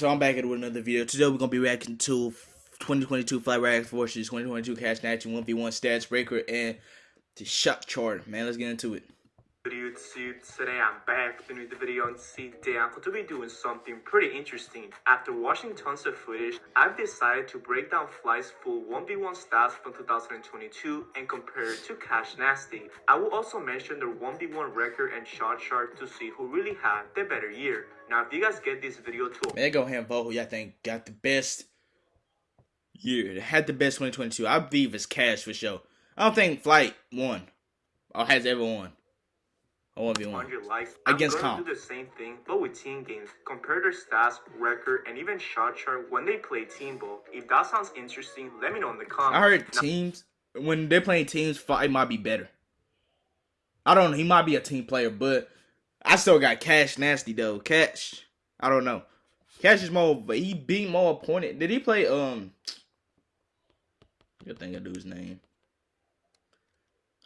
So I'm back with another video. Today we're gonna be reacting to 2022 Fly Rags Forces 2022 Cash Snatching 1v1 Stats Breaker and the Shot Chart. Man, let's get into it. Two. Today I'm back with another video and today I'm going to be doing something pretty interesting. After watching tons of footage, I've decided to break down Fly's full 1v1 stats from 2022 and compare it to Cash Nasty. I will also mention their 1v1 record and shot chart to see who really had the better year. Now if you guys get this video to Man, go ahead and vote who y'all think got the best year. Had the best 2022. I believe it's Cash for sure. I don't think Flight won or has ever won. I want to be one. on your likes. Against I'm gonna do the same thing, but with team games. Compare their stats, record, and even shot chart when they play team ball. If that sounds interesting, let me know in the comments. I heard teams when they're playing teams, Flight might be better. I don't know. He might be a team player, but I still got Cash Nasty though. Cash, I don't know. Cash is more, but he beat more opponent. Did he play? Um, good thing I do his name.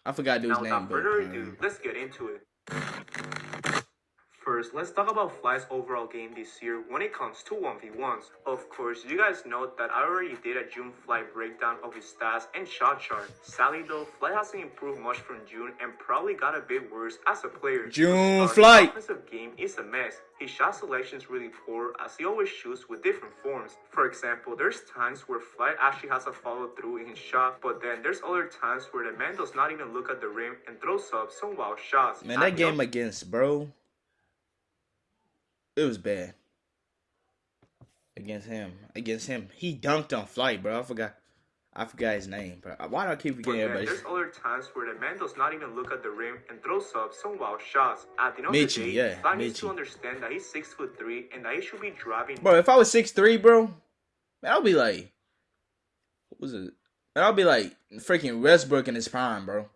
I forgot dude's Now, name. without further um, ado, let's get into it. First, let's talk about Fly's overall game this year when it comes to 1v1s. Of course, you guys know that I already did a June Fly breakdown of his stats and shot chart. Sadly though, Fly hasn't improved much from June and probably got a bit worse as a player. June Uh, Fly. His offensive game is a mess. His shot selection is really poor as he always shoots with different forms. For example, there's times where Fly actually has a follow through in his shot, but then there's other times where the man does not even look at the rim and throws up some wild shots. man, that game against bro, it was bad. Against him, against him, he dunked on Flight, bro. I forgot, I forgot his name, bro. Why do I keep forgetting then everybody's? there's other times where the man does not even look at the rim and throws up some wild shots. At the end of Michi, the day, yeah, Fly needs to understand that he's six foot three and that he should be driving Bro, if I was six three, bro, man, I'll be like, what was it? Man, I'll be like freaking Westbrook in his prime, bro.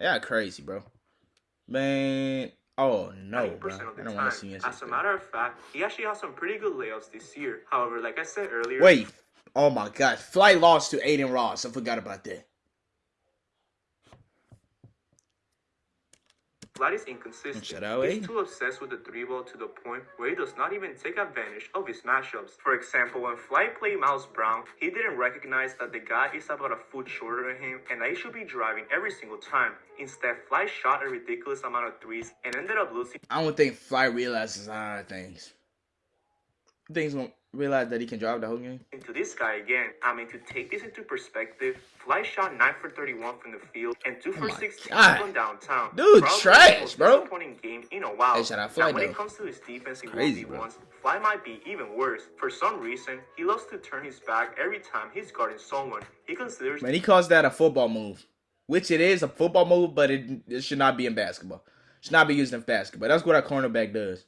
Yeah, crazy, bro. Man, oh no, bro. 90% of the I don't want to see. As a matter of fact, he actually has some pretty good layups this year. However, like I said earlier, Wait, oh my gosh, Flight lost to Adin Ross. I forgot about that. Vlad is inconsistent. He's eh? too obsessed with the three ball to the point where he does not even take advantage of his matchups. For example, when Fly played Miles Brown, he didn't recognize that the guy is about a foot shorter than him and that he should be driving every single time. Instead, Fly shot a ridiculous amount of threes and ended up losing I don't think Fly realizes a lot of things. He's gonna realize that he can drive the whole game? Into this guy again. I mean, to take this into perspective, Fly shot 9 for 31 from the field and 2 for Oh my 16 God. from downtown. Dude, Probably trash, bro. disappointing game in a while. Hey, shout out Fly, now, when though. it comes to his defense in Crazy, 1v1s, Fly might be even worse. For some reason, he loves to turn his back every time he's guarding someone. He considers Man, he calls that a football move, which it is a football move, but it, it should not be in basketball. Should not be used in basketball. That's what a cornerback does.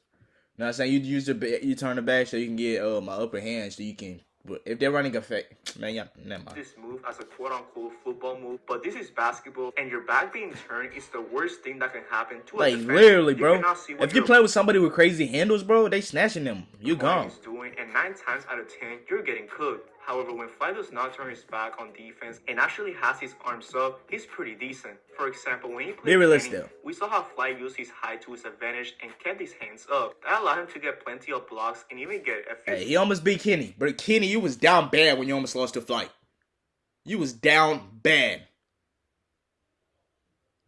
You know what I'm saying? You use the you turn the back so you can get uh, my upper hand so you can. But if they're running effect, man, yeah, never mind. this move as a quote unquote football move, but this is basketball, and your back being turned is the worst thing that can happen to a Like defender. literally, bro. see If you play with somebody with crazy handles, bro, they snatching them. You gone. doing, and nine times out of ten, you're getting cooked. However, when Fly does not turn his back on defense and actually has his arms up, he's pretty decent. For example, when he Be played realistic, Kenny, we saw how Fly used his height to his advantage and kept his hands up. That allowed him to get plenty of blocks and even get a few Hey, he almost beat Kenny, but Kenny, you was down bad when you almost lost to Flight. You was down bad.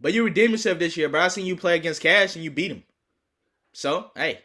But you redeemed yourself this year, bro. I seen you play against Cash and you beat him. So, hey,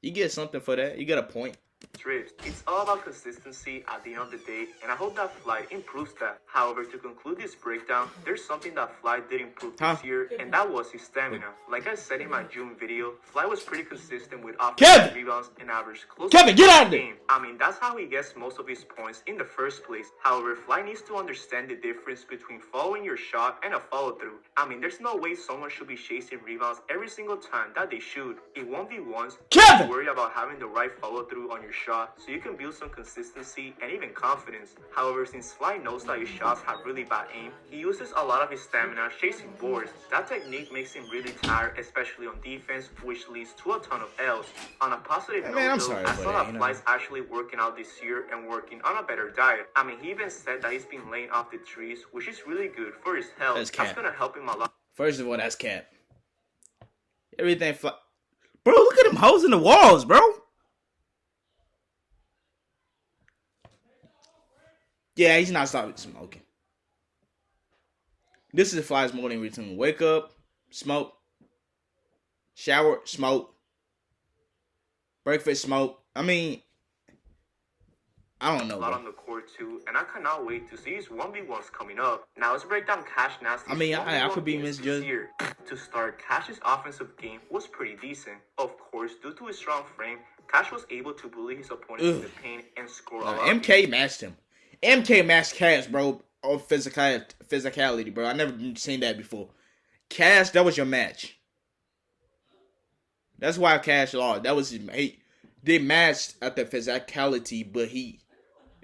you get something for that. You got a point. Trips. It's all about consistency at the end of the day, and I hope that Fly improves that. However, to conclude this breakdown, there's something that Fly did improve Huh? this year, and that was his stamina. Like I said in my June video, Fly was pretty consistent with offensive rebounds and average close Kevin, get out of there! game. I mean, that's how he gets most of his points in the first place. However, Fly needs to understand the difference between following your shot and a follow through. I mean, there's no way someone should be chasing rebounds every single time that they shoot. It won't be once. Kevin! worry about having the right follow through on your shot so you can build some consistency and even confidence. However, since Fly knows that his shots have really bad aim, he uses a lot of his stamina chasing boards. That technique makes him really tired, especially on defense, which leads to a ton of L's. On a positive Hey, note, man, I'm though, I saw that. Fly's actually working out this year and working on a better diet. I mean, he even said that he's been laying off the trees, which is really good for his health. That's That's gonna help him a lot. First of all, that's cap. Everything fly. Bro, look at them holes in the walls, bro. Yeah, he's not stopping smoking. This is a Fly's morning routine. Wake up, smoke, shower, smoke, breakfast, smoke. I mean, I don't know. a lot Bro. on the court too, and I cannot wait to see his 1v1s coming up. Now let's break down Cash Nasty's I mean, I- I could be misjudged. year. To start, Cash's offensive game was pretty decent. Of course, due to his strong frame, Cash was able to bully his opponents in the paint and score a lot. MK matched him. MK matched Cash, bro. On physical physicality, bro. I never seen that before. Cash, that was your match. That's why Cash lost. That was his he, they matched at the physicality, but he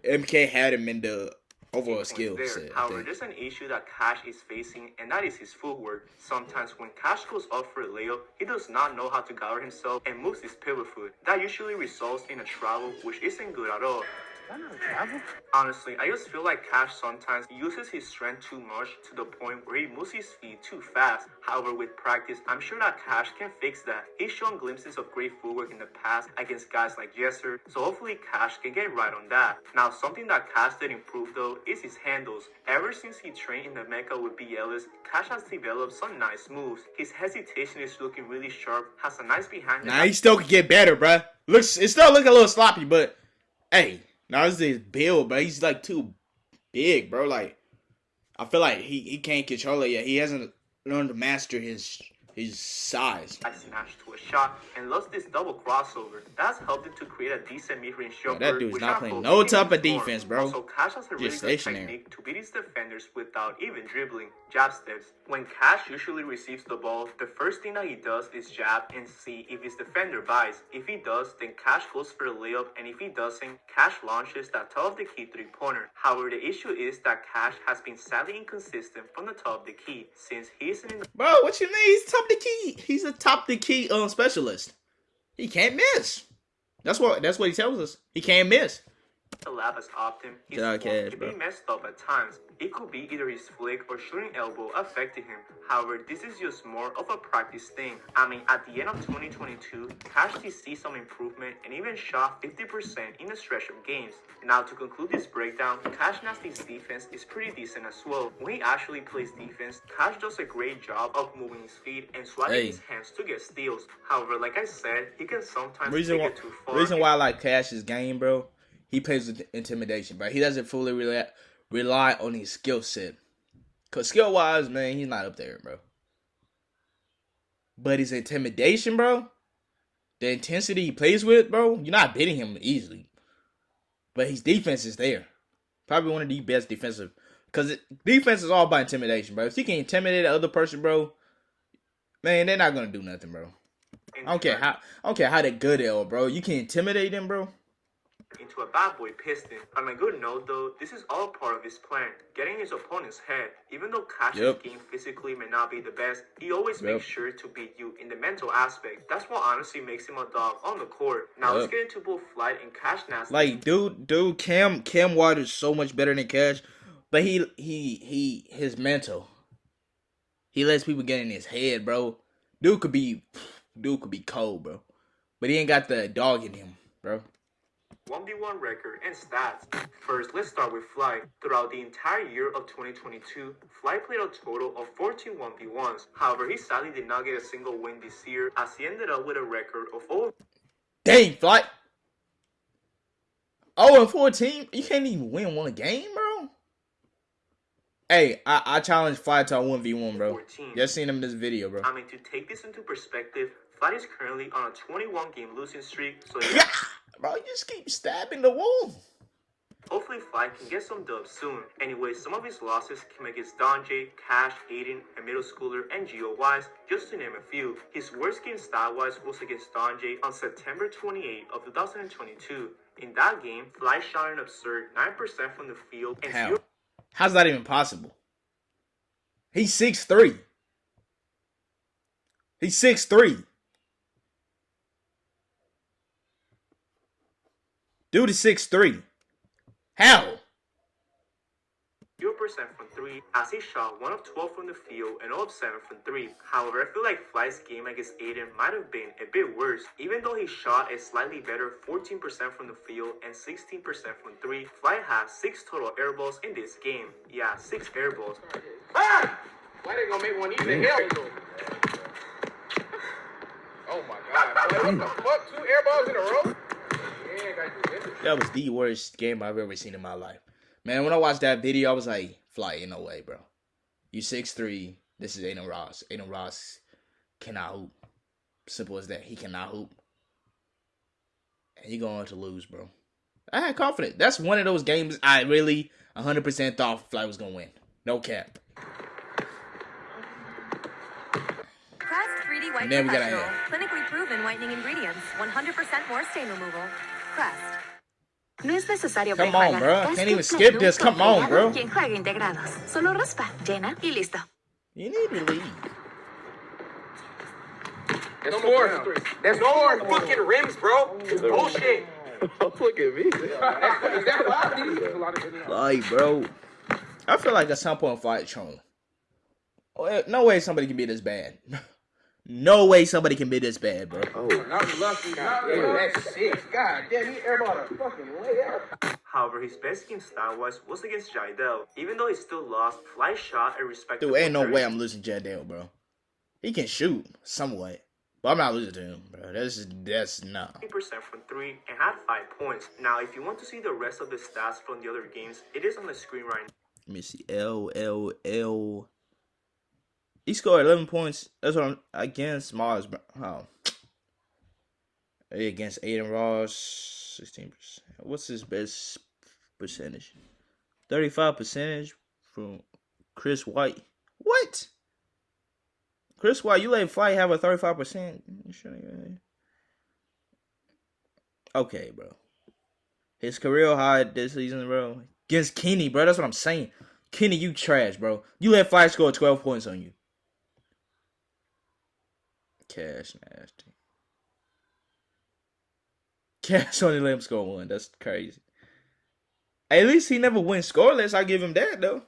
MK had him in the overall skill set. However, there's an issue that Cash is facing, and that is his footwork. Sometimes when Cash goes up for a layup, he does not know how to guard himself and moves his pivot foot. That usually results in a travel, which isn't good at all. Honestly, I just feel like Cash sometimes uses his strength too much to the point where he moves his feet too fast. However, with practice, I'm sure that Cash can fix that. He's shown glimpses of great footwork in the past against guys like Jesser, so hopefully Cash can get right on that. Now, something that Cash did improve though is his handles. Ever since he trained in the Mecca with B. Cash has developed some nice moves. His hesitation is looking really sharp, has a nice behind Nah, he still could get better, bro. Looks, it still look a little sloppy, but hey, now this is his build, bro. He's like too big, bro. Like, I feel like he, he can't control it yet. He hasn't learned to master his his size. I snatched to a shot and lost this double crossover. That's helped him to create a decent mid-range jumper. that dude's not playing no type of defense, bro. Also, Cash has a really Just good technique to beat his defenders without even dribbling. Jab steps. When Cash usually receives the ball, the first thing that he does is jab and see if his defender buys. If he does, then Cash goes for a layup, and if he doesn't, Cash launches that top of the key three-pointer. However, the issue is that Cash has been sadly inconsistent from the top of the key since he isn't in the Bro, what you mean? He's top the key. He's a top the key um specialist. He can't miss. That's what that's what he tells us. He can't miss. The lab as often. His Get out of form cash, can bro. be messed up at times. It could be either his flick or shooting elbow affecting him. However, this is just more of a practice thing. I mean, at the end of 2022, Cash did see some improvement and even shot 50% in a stretch of games. Now, to conclude this breakdown, Cash Nasty's defense is pretty decent as well. When he actually plays defense, Cash does a great job of moving his feet and swiping Hey. his hands to get steals. However, like I said, he can sometimes Reason take why it too far. reason why I like Cash's game, bro. He plays with intimidation, but He doesn't fully rely rely on his skill set. Cause skill wise, man, he's not up there, bro. But his intimidation, bro, the intensity he plays with, bro, you're not beating him easily. But his defense is there. Probably one of the best defensive. Cause it, defense is all about intimidation, bro. If you can intimidate the other person, bro, man, they're not gonna do nothing, bro. I don't care how I don't care how they good they are, bro. You can intimidate them, bro. Into a bad boy piston. On a good note though, this is all part of his plan, getting his opponent's head. Even though Cash's Yep. game physically may not be the best, he always Yep. makes sure to beat you in the mental aspect. That's what honestly makes him a dog on the court. Now let's get into both Flight and Cash Nasty. Like, dude, dude, Cam Cam Waters so much better than Cash, but he he he his mental. He lets people get in his head, bro. Dude could be, dude could be cold, bro, but he ain't got the dog in him, bro. 1v1 record and stats. First, let's start with Fly. Throughout the entire year of 2022, Fly played a total of 14 1v1s. However, he sadly did not get a single win this year as he ended up with a record of 0 Dang, Fly! Oh, and fourteen, you can't even win one game, bro. Hey, I, I challenge Fly to a one v one, bro. 14. Just seen him in this video, bro. I mean, to take this into perspective, Fly is currently on a 21 game losing streak, so Yeah, Bro, you just keep stabbing the wall. Hopefully, Fly can get some dubs soon. Anyway, some of his losses came against Donjay, Cash, Adin, and middle schooler and GOYs, Wise, just to name a few. His worst game style-wise was against Donjay on September 28 of 2022. In that game, Fly shot an absurd 9% from the field and How? How's that even possible? He's 6'3". He's 6'3". Dude is six three. How? Zero percent from 3 as he shot 1 of 12 from the field and 0 of 7 from 3. However, I feel like Fly's game against Adin might have been a bit worse. Even though he shot a slightly better 14% from the field and 16% from 3, Fly has 6 total air balls in this game. Yeah, 6 air balls. Ah! Why they gonna make one even hell? Oh my god, boy, what the fuck? Two air balls in a row? Yeah, gotta do this. That was the worst game I've ever seen in my life. Man, when I watched that video, I was like, Fly, ain't no way, bro. You 6'3. This is Adin Ross. Adin Ross cannot hoop. Simple as that. He cannot hoop. And you're going to lose, bro. I had confidence. That's one of those games I really 100% thought Fly was going to win. No cap. Crest 3D White And then we got Professional. a- Clinically proven whitening ingredients. 100% more stain removal. Crest. No es necesario Come on, bro. Es Can't even un skip look this. Come on, bro. Quien juega integrados. Solo raspa, llena y listo. You need to leave. That's four. That's four fucking rims, bro. It's bullshit. Look at me. Is that why? There's a lot of good- Like, bro. I feel like at some point Fly trolling. Oh, eh, no way somebody can be this bad. No way somebody can be this bad, bro. Oh, Not lucky. God damn, that's six. God damn, he airballed a fucking layup. However, his best game style-wise was against Jidel. Even though he still lost, Fly shot a respectable Dude, ain't no way I'm losing Jadale, bro. He can shoot somewhat, but I'm not losing to him, bro. That's that's not. no. percent from three and had five points. Now, if you want to see the rest of the stats from the other games, it is on the screen right now. Let me see. L L L. He scored 11 points. That's what I'm against Mars. bro. Oh. Against Adin Ross, 16%. What's his best percentage? 35 percentage from Chris White. What? Chris White, you let Flight have a 35%? Okay, bro. His career high this season, bro. Against Kenny, bro. That's what I'm saying. Kenny, you trash, bro. You let Fly score 12 points on you. Cash nasty. Cash only let him score one. That's crazy. At least he never went scoreless. I give him that though.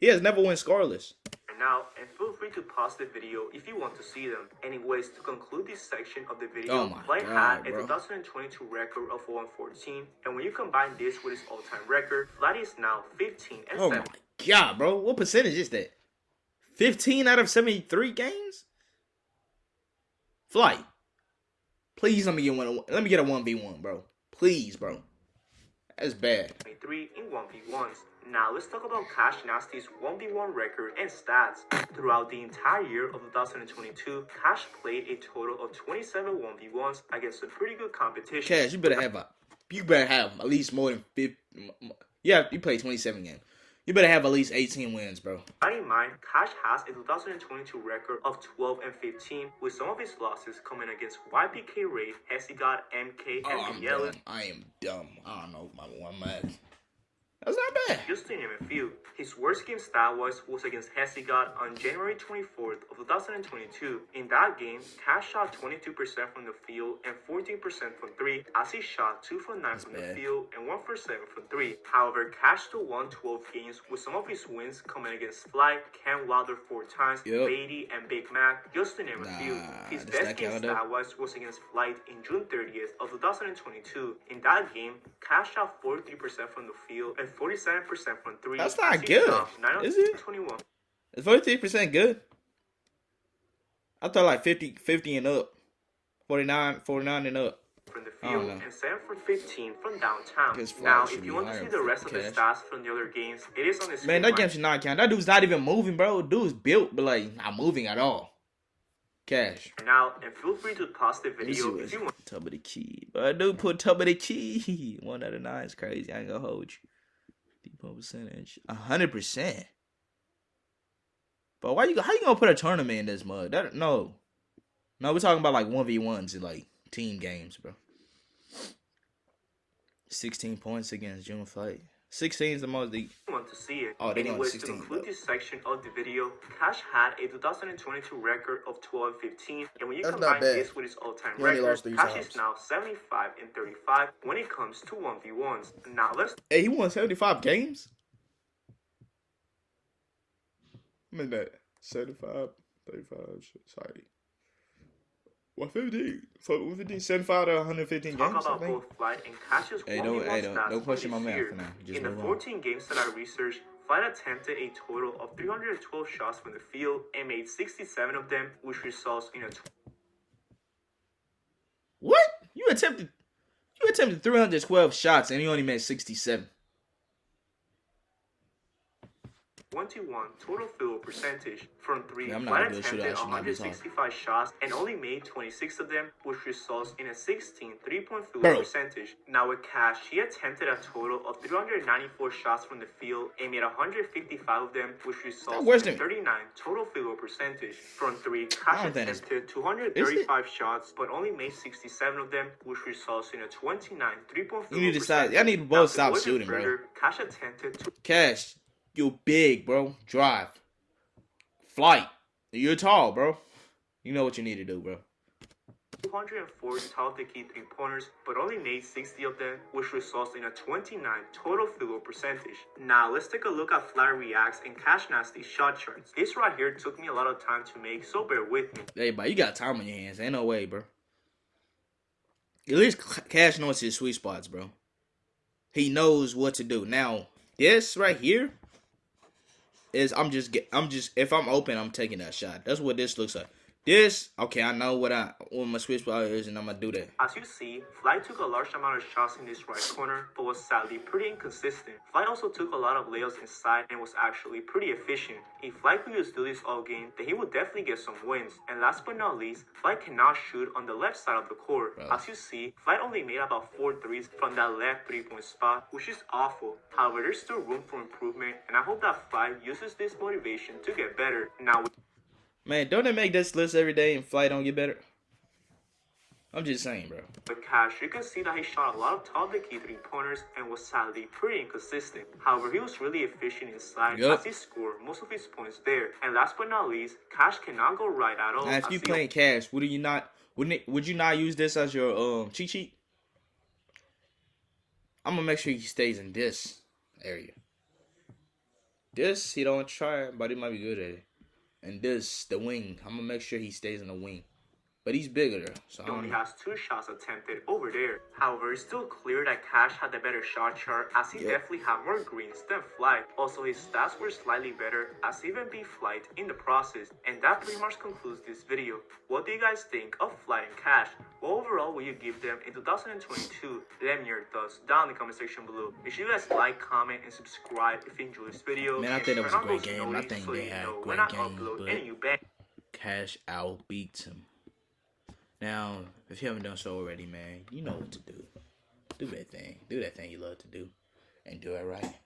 He has never went scoreless. And now, and feel free to pause the video if you want to see them. Anyways, to conclude this section of the video, Oh God, had a 2022 record of 114, and when you combine this with his all-time record, Fly is now 15 and Oh 7. my god, bro. What percentage is that? 15 out of 73 games? Flight. Please let me get one let me get a 1v1, bro. Please, bro. That's bad. 23 in 1v1s. Now let's talk about Cash Nasty's 1v1 record and stats. Throughout the entire year of 2022, Cash played a total of 27 1v1s against a pretty good competition. Cash, you better have a you better have at least more than 50 Yeah, you played 27 games. You better have at least 18 wins, bro. Bear in mind, Cash has a 2022 record of 12 and 15, with some of his losses coming against YPK Ray, Hesigot, MK, Oh, and I'm Yellen. dumb. I am dumb. I don't know my one man. That's not bad. Just to name a few, his worst game stat-wise was against Hesigot on January 24th of 2022. In that game, Cash shot 22% from the field and 14% from 3 as he shot 2 for 9 from the field and 1 for 7 from 3. However, Cash still won 12 games with some of his wins coming against Fly, Ken Wilder 4 times, Yep. Beatty, and Big Mac, just to name a few. His best game count, stat though? was was against Flight in June 30th of 2022. In that game, Cash shot 43% from the field and 47% from 3. That's not good, shot 9 of is it? 21 Is 43% good? I thought like 50, 50 and up. 49, 49 and up. from the field and 7 for 15 from downtown. Now, if you want to see the rest of the cash. stats from the other games, it is on the screen. Man, that game should not count. That dude's not even moving, bro. Dude's built, but like not moving at all. Cash. now, and feel free to pause the video if you want. top of the key. But I do put top of the key. One out of nine is crazy. I ain't gonna hold you. Depot percentage. A hundred percent. But why you how you gonna put a tournament in this mud? That no. No, we're talking about like one v ones and like team games, bro. Sixteen points against June Flight. Sixteen is the most the want to see it. Oh, they Anyways, to 16, conclude though. this section of the video, Cash had a 2022 record of 12 and 15, and when you That's combine this with his all-time record, Cash times. is now 75 and 35 when it comes to 1v1s. Now let's Hey, he won seventy five games? I'm in that 75, 35, sorry. 150, so 150, 75 to 115 Talk games, I about both Flight and Cash's Hey, 1v1 don't- hey, don't- stats don't question this my math year. for now. Just In the move on. 14 games that I researched, Flight attempted a total of 312 shots from the field and made 67 of them, which results in a What? You attempted you attempted 312 shots and you only made 67. 21 total field percentage from three. Yeah, I'm not Flight a good shooter, I attempted should not be talking. 165 shots and only made 26 of them, which results in a 16 three-point field Bro. percentage. Now with Cash, he attempted a total of 394 shots from the field and made 155 of them, which results in a 39 total field percentage. From three, Cash don't think it's- attempted 235 shots, but only made 67 of them, which results in a 29 three-point field You need to stop- y'all need to both Now, stop shooting, bro. Cash attempted to Cash, you big, bro. Drive. Flight. You're tall, bro. You know what you need to do, bro. 204 top the key three pointers, but only made 60 of them, which results in a 29 total field goal percentage. Now let's take a look at Fly Reacts and Cash Nasty shot charts. This right here took me a lot of time to make, so bear with me. Hey, but you got time on your hands. Ain't no way, bro. At least Cash knows his sweet spots, bro. He knows what to do. Now, this right here is I'm just get I'm just if I'm open, I'm taking that shot. That's what this looks like. This, okay, I know what I what my sweet spot is, and I'm gonna do that. As you see, Fly took a large amount of shots in this right corner, but was sadly pretty inconsistent. Fly also took a lot of layups inside and was actually pretty efficient. If Fly could just do this all game, then he would definitely get some wins. And last but not least, Fly cannot shoot on the left side of the court. As you see, Fly only made about four threes from that left three-point spot, which is awful. However, there's still room for improvement, and I hope that Fly uses this motivation to get better. Now, Man, don't they make this list every day and Fly don't get better? I'm just saying, bro. With Cash, you can see that he shot a lot of top the key three pointers and was sadly pretty inconsistent. However, he was really efficient inside Yup. as he scored most of his points there. And last but not least, Cash cannot go right at all. Now, if you playing cash, would you not? Wouldn't it? Would you not use this as your um cheat sheet? I'm gonna make sure he stays in this area. This he don't try, but he might be good at it. And this the wing. I'm gonna make sure he stays in the wing. But he's bigger so He only has two shots attempted over there. However, it's still clear that Cash had the better shot chart as he Yep. definitely had more greens than Flight. Also, his stats were slightly better as even beat Flight in the process. And that pretty much concludes this video. What do you guys think of Flight and Cash? What overall will you give them in 2022? Let me know your thoughts down in the comment section below. Make sure you guys like, comment, and subscribe if you enjoyed this video. Man, I think it was a great game. I think so they had know great game, but- any new bang. Cash out beats him. Now, if you haven't done so already, man, you know what to do. Do that thing. Do that thing you love to do. And do it right.